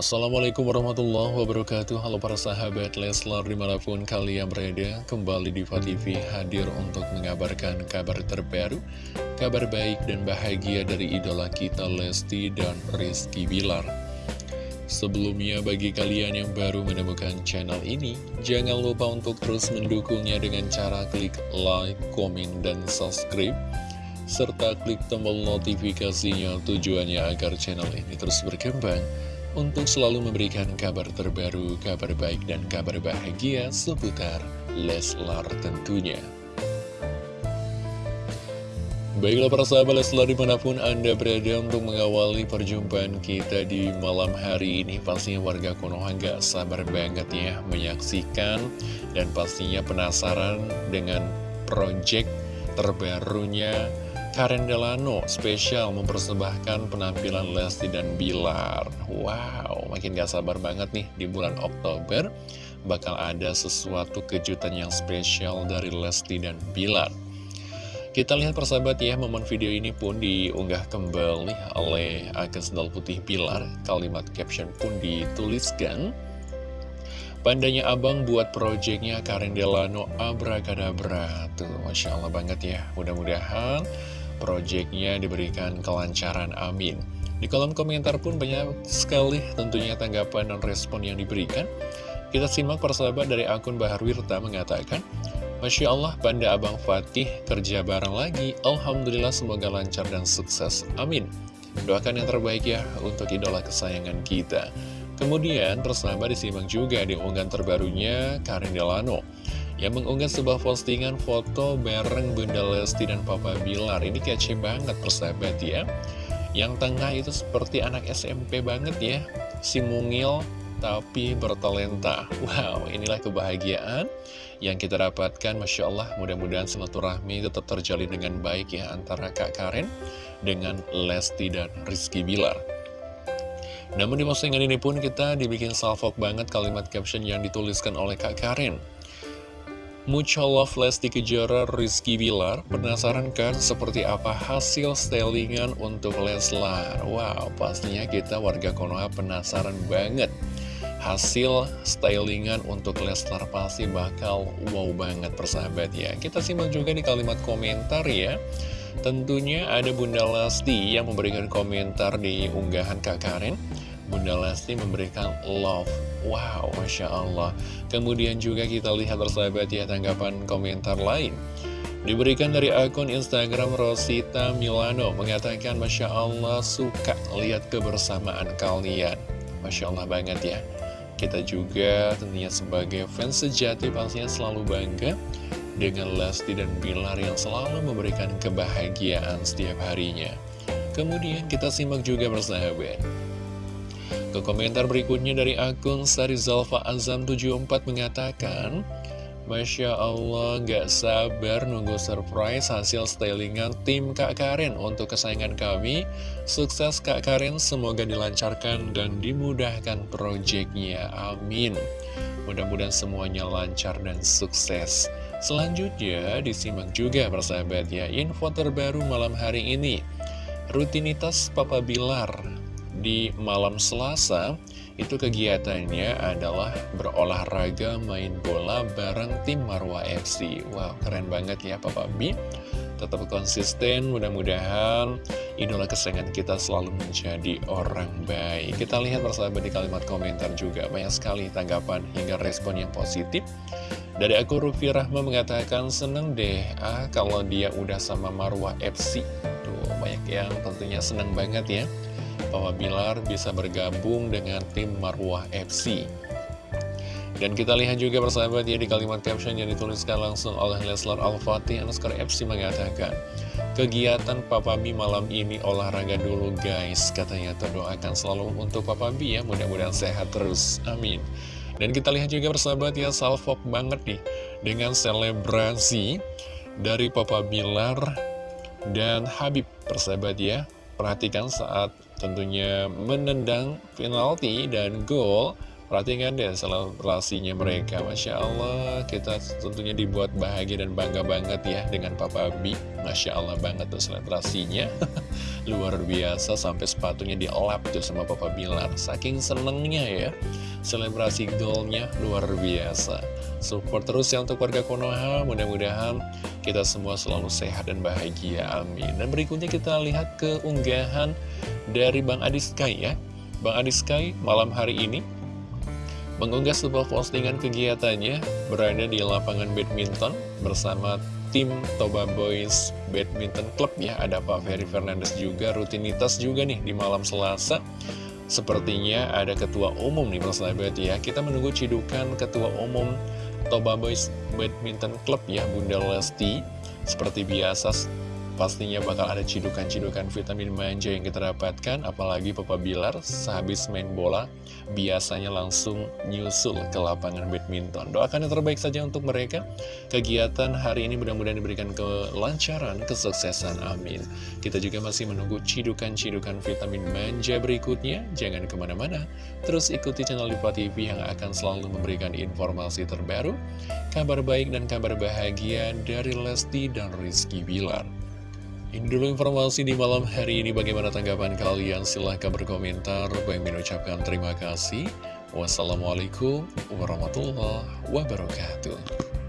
Assalamualaikum warahmatullahi wabarakatuh. Halo para sahabat Leslar di mana pun kalian berada Kembali di TV hadir untuk mengabarkan kabar terbaru Kabar baik dan bahagia dari idola kita Lesti dan Rizky Bilar. Sebelumnya bagi kalian yang baru menemukan channel ini Jangan lupa untuk terus mendukungnya dengan cara klik like, komen, dan subscribe serta klik tombol notifikasinya tujuannya agar channel ini terus berkembang untuk selalu memberikan kabar terbaru, kabar baik, dan kabar bahagia seputar Leslar tentunya. Baiklah para sahabat Leslar di mana pun Anda berada untuk mengawali perjumpaan kita di malam hari ini Pastinya warga Konoha gak sabar banget ya menyaksikan Dan pastinya penasaran dengan project terbarunya Karen Delano spesial mempersembahkan penampilan Lesti dan Bilar. Wow, makin gak sabar banget nih di bulan Oktober. Bakal ada sesuatu kejutan yang spesial dari Lesti dan Bilar. Kita lihat persahabat ya, momen video ini pun diunggah kembali oleh akun sendal putih Bilar. Kalimat caption pun dituliskan. Pandanya abang buat proyeknya Karen Delano Abracadabra. Tuh, Masya Allah banget ya. Mudah-mudahan proyeknya diberikan kelancaran amin di kolom komentar pun banyak sekali tentunya tanggapan dan respon yang diberikan kita simak persahabat dari akun Bahar Wirta mengatakan Masya Allah, Banda Abang Fatih kerja bareng lagi. Alhamdulillah semoga lancar dan sukses. Amin. Doakan yang terbaik ya untuk idola kesayangan kita. Kemudian persahabat disimak juga di unggahan terbarunya Karin Delano yang mengunggah sebuah postingan foto bareng Bunda Lesti dan Papa Bilar. Ini kece banget persahabat ya. Yang tengah itu seperti anak SMP banget ya. Si mungil tapi bertalenta. Wow, inilah kebahagiaan yang kita dapatkan. Masya Allah, mudah-mudahan silaturahmi tetap terjalin dengan baik ya antara Kak Karen dengan Lesti dan Rizky Bilar. Namun di postingan ini pun kita dibikin salvok banget kalimat caption yang dituliskan oleh Kak Karen. Mucha love Kejora Rizky Bilar Penasaran kan seperti apa hasil stylingan untuk Leslar? Wow pastinya kita warga Konoha penasaran banget. Hasil stylingan untuk Leslar pasti bakal wow banget persahabat ya. Kita simak juga di kalimat komentar ya. Tentunya ada Bunda Lesti yang memberikan komentar di unggahan Kak Karen Bunda Lesti memberikan love. Wow, Masya Allah. Kemudian juga kita lihat bersahabat ya tanggapan komentar lain. Diberikan dari akun Instagram Rosita Milano Mengatakan Masya Allah suka lihat kebersamaan kalian. Masya Allah banget ya. Kita juga tentunya sebagai fans sejati pastinya selalu bangga Dengan Lesti dan Bilar yang selalu memberikan kebahagiaan setiap harinya. Kemudian kita simak juga bersahabat ke komentar berikutnya dari akun Sarizalfa Azam 74 mengatakan Masya Allah gak sabar nunggu surprise hasil stylingan tim Kak Karen untuk kesayangan kami. Sukses Kak Karen semoga dilancarkan dan dimudahkan proyeknya Amin. Mudah-mudahan semuanya lancar dan sukses. Selanjutnya disimak juga persahabat ya info terbaru malam hari ini. Rutinitas Papa Bilar di malam Selasa itu kegiatannya adalah berolahraga main bola bareng tim Marwa FC Wow keren banget ya Papa B Tetap konsisten mudah-mudahan idola kesayangan kita selalu menjadi orang baik. Kita lihat bersama di kalimat komentar juga banyak sekali tanggapan hingga respon yang positif. Dari aku Rufi Rahma mengatakan seneng deh ah kalau dia udah sama Marwa FC Tuh banyak yang tentunya seneng banget ya Papa Bilar bisa bergabung dengan tim Marwah FC. Dan kita lihat juga persahabat ya di kalimat caption yang dituliskan langsung oleh Leslar Al-Fatih Anuskar FC mengatakan Kegiatan Papa B malam ini olahraga dulu guys Katanya. Doakan selalu untuk Papa B ya Mudah-mudahan sehat terus, amin. Dan kita lihat juga persahabat ya Salfok banget nih Dengan selebrasi dari Papa Bilar dan Habib. Persahabat ya Perhatikan saat tentunya menendang penalti dan gol Perhatikan deh selebrasinya mereka. Masya Allah kita tentunya dibuat bahagia dan bangga banget ya dengan Papa Bi Masya Allah banget tuh selebrasinya Luar biasa sampai sepatunya dielap tuh sama Papa Bilar. Saking senengnya ya. Selebrasi golnya luar biasa. Support terus ya untuk warga Konoha. Mudah-mudahan kita semua selalu sehat dan bahagia. Amin. Dan berikutnya kita lihat keunggahan dari Bang Adi Sky ya. Bang Adi Sky malam hari ini mengunggah sebuah postingan kegiatannya berada di lapangan badminton bersama tim Toba Boys Badminton Club ya. Ada Pak Ferry Fernandes juga, rutinitas juga nih di malam Selasa. Sepertinya ada ketua umum nih persahabat ya. Kita menunggu cidukan ketua umum Toba Boys Badminton Club ya, Bunda Lesti. Seperti biasa Pastinya bakal ada cidukan-cidukan vitamin manja yang kita dapatkan Apalagi Papa Bilar sehabis main bola Biasanya langsung nyusul ke lapangan badminton. Doakan yang terbaik saja untuk mereka. Kegiatan hari ini mudah-mudahan diberikan kelancaran, kesuksesan, amin. Kita juga masih menunggu cidukan-cidukan vitamin manja berikutnya. Jangan ke mana-mana. Terus ikuti channel Diva TV yang akan selalu memberikan informasi terbaru Kabar baik dan kabar bahagia dari Lesti dan Rizky Bilar ini dulu informasi di malam hari ini. Bagaimana tanggapan kalian? Silahkan berkomentar. Bang mengucapkan terima kasih. Wassalamualaikum warahmatullahi wabarakatuh